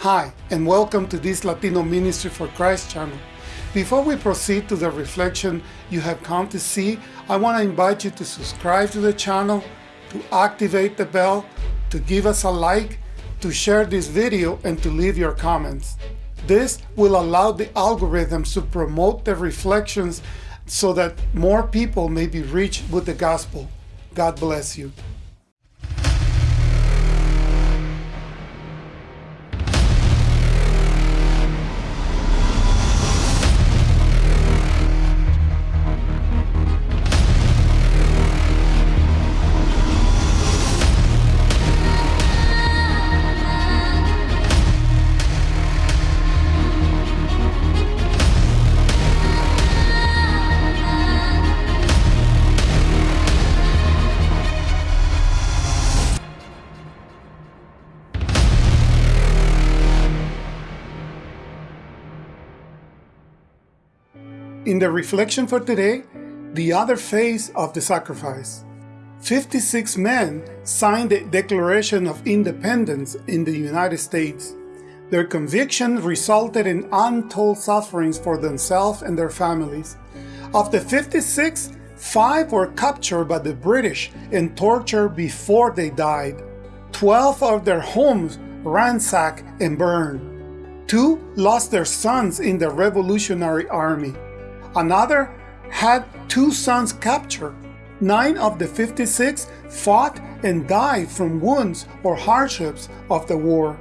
Hi, and welcome to this Latino Ministry for Christ channel. Before we proceed to the reflection you have come to see, I want to invite you to subscribe to the channel, to activate the bell, to give us a like, to share this video, and to leave your comments. This will allow the algorithms to promote the reflections so that more people may be reached with the gospel. God bless you. In the reflection for today, the other phase of the sacrifice. 56 men signed the Declaration of Independence in the United States. Their conviction resulted in untold sufferings for themselves and their families. Of the 56, five were captured by the British and tortured before they died. 12 of their homes ransacked and burned. Two lost their sons in the Revolutionary Army. Another had two sons captured. Nine of the 56 fought and died from wounds or hardships of the war.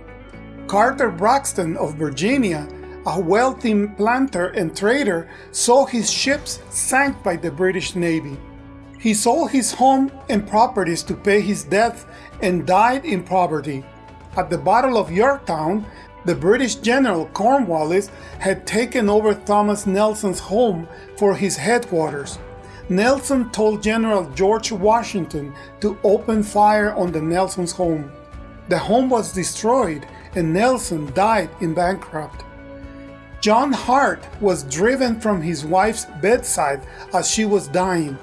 Carter Braxton of Virginia, a wealthy planter and trader, saw his ships sank by the British Navy. He sold his home and properties to pay his debt and died in poverty. At the Battle of Yorktown, the British General Cornwallis had taken over Thomas Nelson's home for his headquarters. Nelson told General George Washington to open fire on the Nelson's home. The home was destroyed and Nelson died in bankrupt. John Hart was driven from his wife's bedside as she was dying.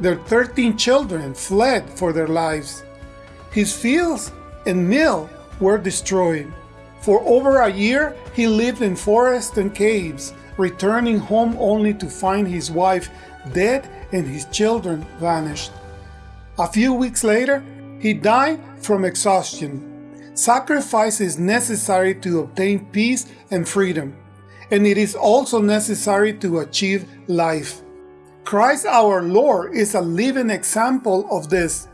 Their 13 children fled for their lives. His fields and mill were destroyed. For over a year, he lived in forests and caves, returning home only to find his wife dead and his children vanished. A few weeks later, he died from exhaustion. Sacrifice is necessary to obtain peace and freedom, and it is also necessary to achieve life. Christ our Lord is a living example of this,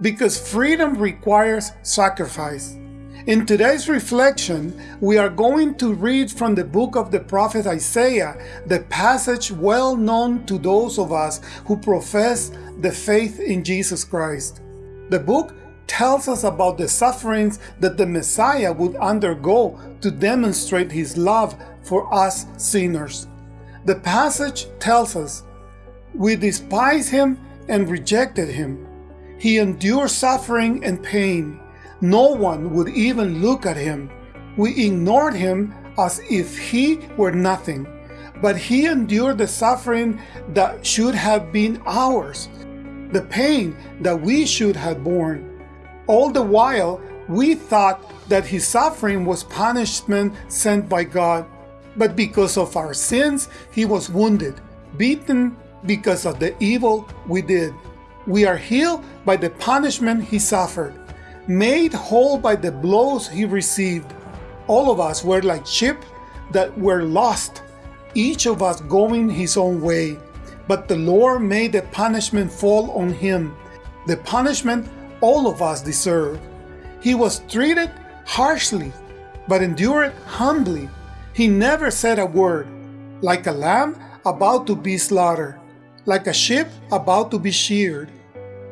because freedom requires sacrifice. In today's reflection, we are going to read from the book of the prophet Isaiah, the passage well known to those of us who profess the faith in Jesus Christ. The book tells us about the sufferings that the Messiah would undergo to demonstrate his love for us sinners. The passage tells us, We despise him and rejected him. He endured suffering and pain no one would even look at him. We ignored him as if he were nothing. But he endured the suffering that should have been ours, the pain that we should have borne. All the while, we thought that his suffering was punishment sent by God. But because of our sins, he was wounded, beaten because of the evil we did. We are healed by the punishment he suffered made whole by the blows he received. All of us were like sheep that were lost, each of us going his own way. But the Lord made the punishment fall on him, the punishment all of us deserve. He was treated harshly, but endured humbly. He never said a word, like a lamb about to be slaughtered, like a sheep about to be sheared.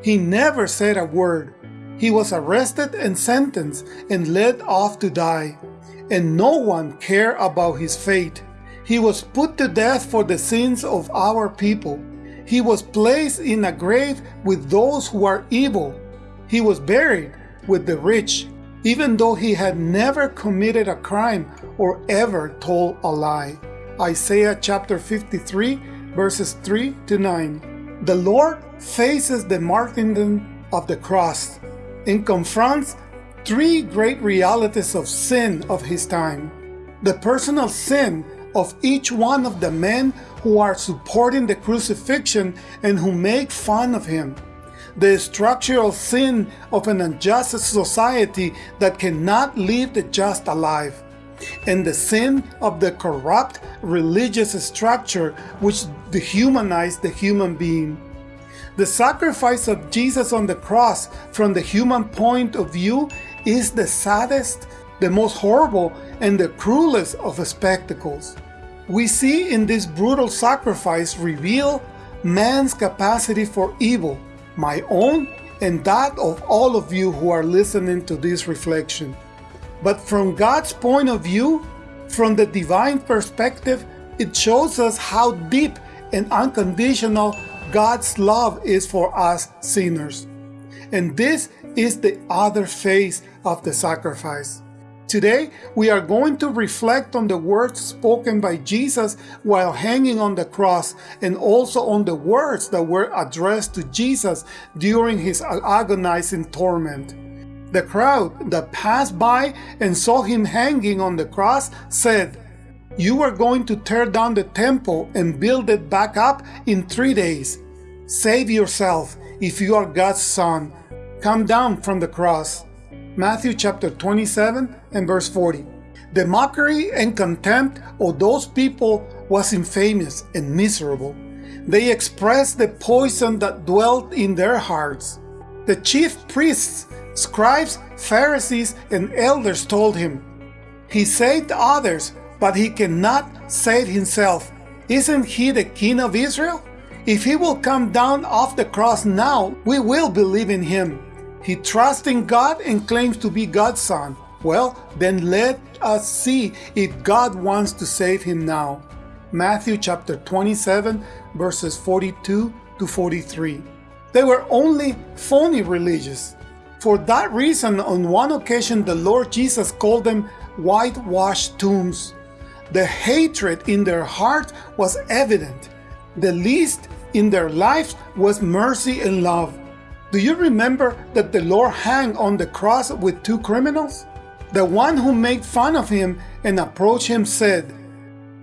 He never said a word, he was arrested and sentenced and led off to die, and no one cared about his fate. He was put to death for the sins of our people. He was placed in a grave with those who are evil. He was buried with the rich, even though he had never committed a crime or ever told a lie. Isaiah chapter 53 verses 3 to 9. The Lord faces the martyrdom of the cross and confronts three great realities of sin of his time. The personal sin of each one of the men who are supporting the crucifixion and who make fun of him. The structural sin of an unjust society that cannot leave the just alive. And the sin of the corrupt religious structure which dehumanized the human being. The sacrifice of Jesus on the cross from the human point of view is the saddest, the most horrible, and the cruelest of spectacles. We see in this brutal sacrifice reveal man's capacity for evil, my own and that of all of you who are listening to this reflection. But from God's point of view, from the divine perspective, it shows us how deep and unconditional God's love is for us sinners. And this is the other face of the sacrifice. Today, we are going to reflect on the words spoken by Jesus while hanging on the cross and also on the words that were addressed to Jesus during his agonizing torment. The crowd that passed by and saw him hanging on the cross said, You are going to tear down the temple and build it back up in three days. Save yourself if you are God's son. Come down from the cross. Matthew chapter 27 and verse 40. The mockery and contempt of those people was infamous and miserable. They expressed the poison that dwelt in their hearts. The chief priests, scribes, Pharisees, and elders told him, He saved others, but he cannot save himself. Isn't he the king of Israel? If he will come down off the cross now, we will believe in him. He trusts in God and claims to be God's son. Well, then let us see if God wants to save him now. Matthew chapter 27 verses 42 to 43. They were only phony religious. For that reason, on one occasion, the Lord Jesus called them whitewashed tombs. The hatred in their heart was evident. The least in their lives was mercy and love. Do you remember that the Lord hung on the cross with two criminals? The one who made fun of him and approached him said,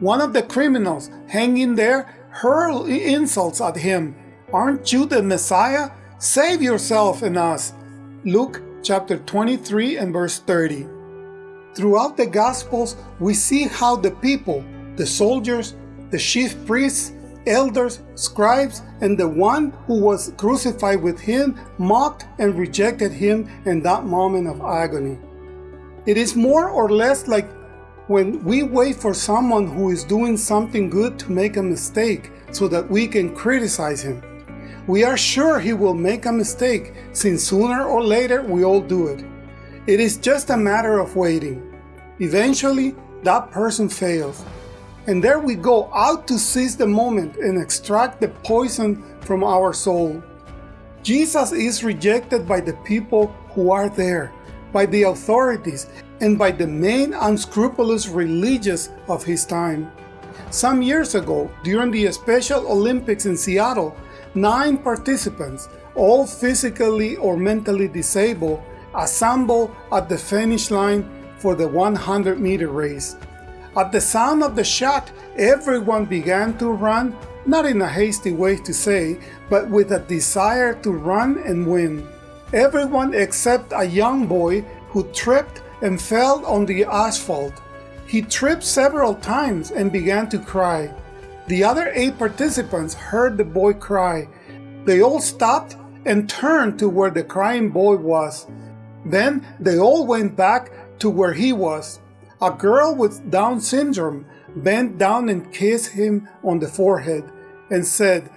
One of the criminals hanging there hurled insults at him. Aren't you the Messiah? Save yourself and us. Luke chapter 23 and verse 30. Throughout the Gospels, we see how the people, the soldiers, the chief priests, elders, scribes, and the one who was crucified with him mocked and rejected him in that moment of agony. It is more or less like when we wait for someone who is doing something good to make a mistake so that we can criticize him. We are sure he will make a mistake since sooner or later we all do it. It is just a matter of waiting. Eventually, that person fails and there we go out to seize the moment and extract the poison from our soul. Jesus is rejected by the people who are there, by the authorities, and by the main unscrupulous religious of his time. Some years ago, during the Special Olympics in Seattle, nine participants, all physically or mentally disabled, assembled at the finish line for the 100 meter race. At the sound of the shot, everyone began to run, not in a hasty way to say, but with a desire to run and win. Everyone except a young boy who tripped and fell on the asphalt. He tripped several times and began to cry. The other eight participants heard the boy cry. They all stopped and turned to where the crying boy was. Then they all went back to where he was. A girl with Down syndrome bent down and kissed him on the forehead and said,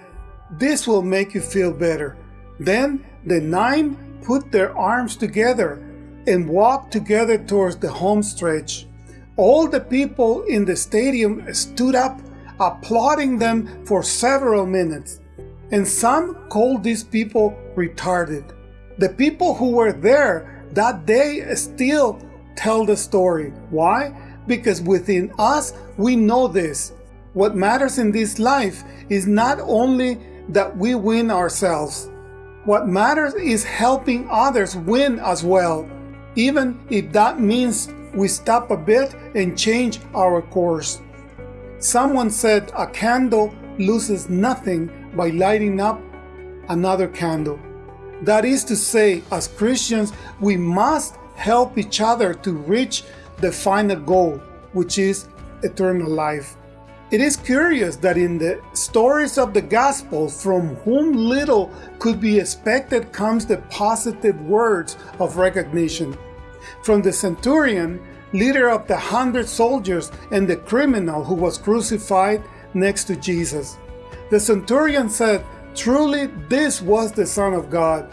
This will make you feel better. Then the nine put their arms together and walked together towards the home stretch. All the people in the stadium stood up, applauding them for several minutes. And some called these people retarded. The people who were there that day still tell the story. Why? Because within us, we know this. What matters in this life is not only that we win ourselves. What matters is helping others win as well. even if that means we stop a bit and change our course. Someone said a candle loses nothing by lighting up another candle. That is to say, as Christians, we must help each other to reach the final goal, which is eternal life. It is curious that in the stories of the gospel, from whom little could be expected comes the positive words of recognition. From the centurion, leader of the hundred soldiers, and the criminal who was crucified next to Jesus. The centurion said, Truly, this was the Son of God.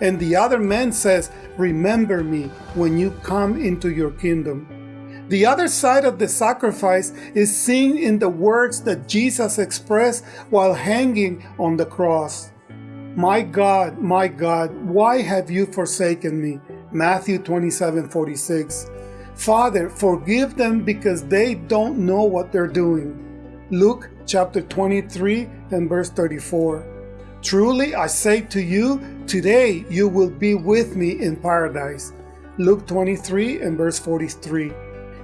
And the other man says, Remember me when you come into your kingdom. The other side of the sacrifice is seen in the words that Jesus expressed while hanging on the cross. My God, my God, why have you forsaken me? Matthew 27 46. Father, forgive them because they don't know what they're doing. Luke chapter 23 and verse 34. Truly I say to you, today you will be with me in paradise. Luke 23 and verse 43.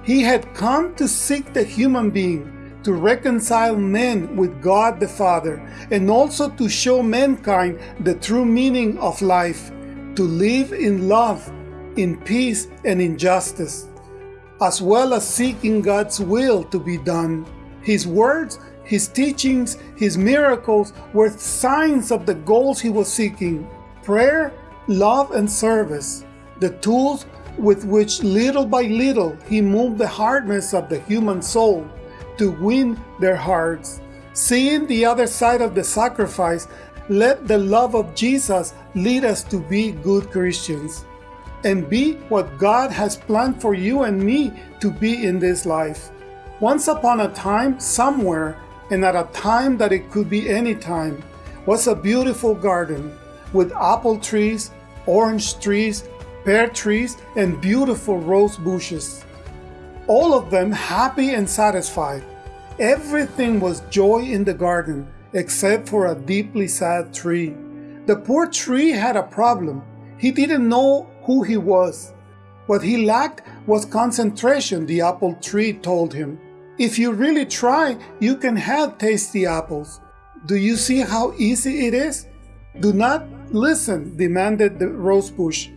He had come to seek the human being, to reconcile men with God the Father, and also to show mankind the true meaning of life, to live in love, in peace, and in justice, as well as seeking God's will to be done. His words, his teachings, his miracles were signs of the goals he was seeking prayer, love, and service, the tools with which little by little he moved the hardness of the human soul to win their hearts. Seeing the other side of the sacrifice, let the love of Jesus lead us to be good Christians and be what God has planned for you and me to be in this life. Once upon a time, somewhere, and at a time that it could be any time, was a beautiful garden with apple trees, orange trees, pear trees, and beautiful rose bushes. All of them happy and satisfied. Everything was joy in the garden, except for a deeply sad tree. The poor tree had a problem. He didn't know who he was. What he lacked was concentration, the apple tree told him. If you really try, you can have tasty apples. Do you see how easy it is? Do not listen, demanded the rose bush.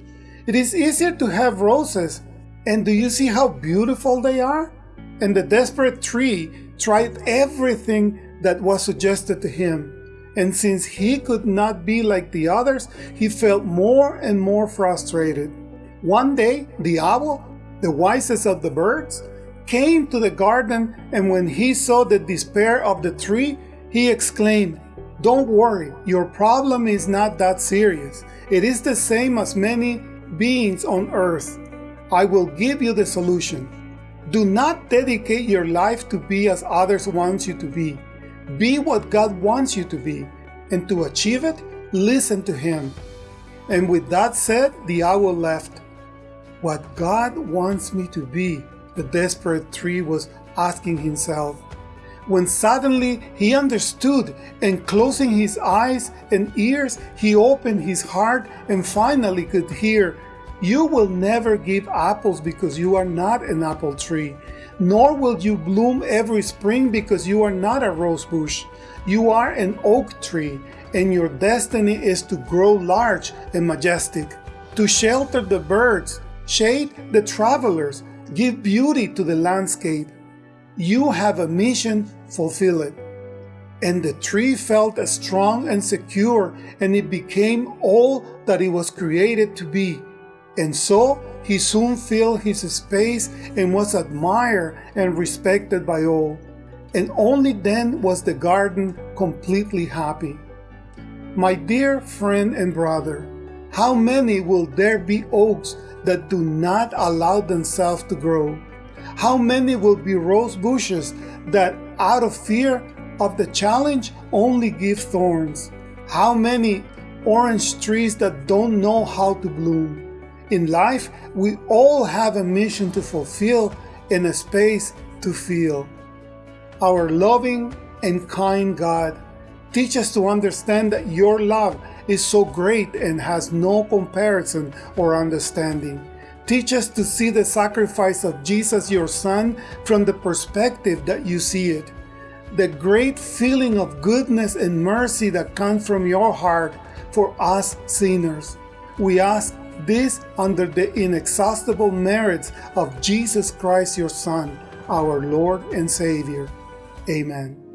It is easier to have roses. And do you see how beautiful they are? And the desperate tree tried everything that was suggested to him. And since he could not be like the others, he felt more and more frustrated. One day, the owl, the wisest of the birds, came to the garden, and when he saw the despair of the tree, he exclaimed, Don't worry, your problem is not that serious. It is the same as many beings on earth. I will give you the solution. Do not dedicate your life to be as others want you to be. Be what God wants you to be. And to achieve it, listen to Him. And with that said, the owl left. What God wants me to be, the desperate tree was asking himself. When suddenly he understood, and closing his eyes and ears, he opened his heart and finally could hear you will never give apples because you are not an apple tree, nor will you bloom every spring because you are not a rose bush. You are an oak tree, and your destiny is to grow large and majestic, to shelter the birds, shade the travelers, give beauty to the landscape. You have a mission, fulfill it. And the tree felt as strong and secure, and it became all that it was created to be. And so he soon filled his space and was admired and respected by all. And only then was the garden completely happy. My dear friend and brother, how many will there be oaks that do not allow themselves to grow? How many will be rose bushes that, out of fear of the challenge, only give thorns? How many orange trees that don't know how to bloom? In life, we all have a mission to fulfill and a space to feel. Our loving and kind God, teach us to understand that your love is so great and has no comparison or understanding. Teach us to see the sacrifice of Jesus, your Son, from the perspective that you see it. The great feeling of goodness and mercy that comes from your heart for us sinners. We ask this under the inexhaustible merits of Jesus Christ, your Son, our Lord and Savior. Amen.